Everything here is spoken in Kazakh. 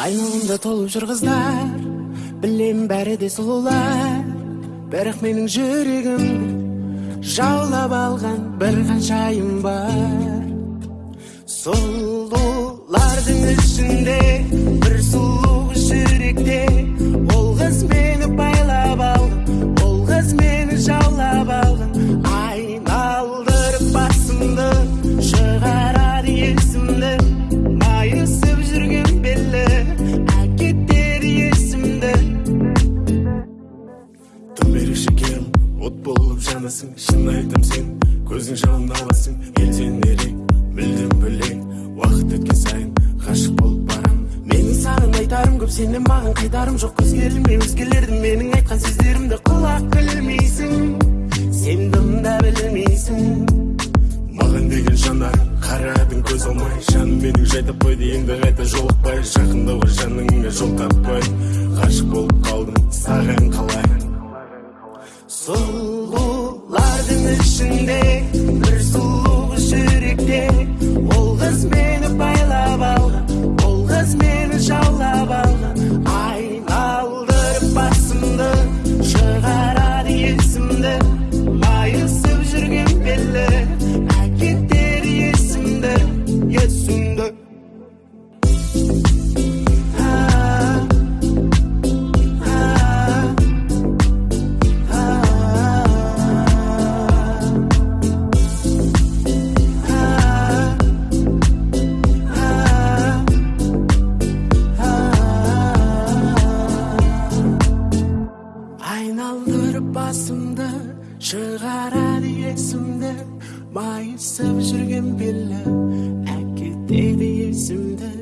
айналамда толып жүр қыздар білем бәрі де сұлулар бірақ менің жүрегімді жаулап алған бір ханшайым бар. От болып жанасың шын айтам сен. Көзің жалын аласың елден ерек мүлдем бөлек уақыт өткен сайын ғашық болып барамын менің саған айтарым көп сенен маған қайтарым жоқ. Өзгерілме өзгелерді менің айтқан сөздерімді құлақ ілмейсің сен дым да білмейсің. Маған деген жанарың қарадың көз алмай. Жаным менің жай таппайды енді қайта жолықпай. Жақындауға жаныңа жол таппай. Ғашық болып қалдым саған қалай? Solgulardım içinde шығарады есімді майысып жүрген белі әкетеді есімді.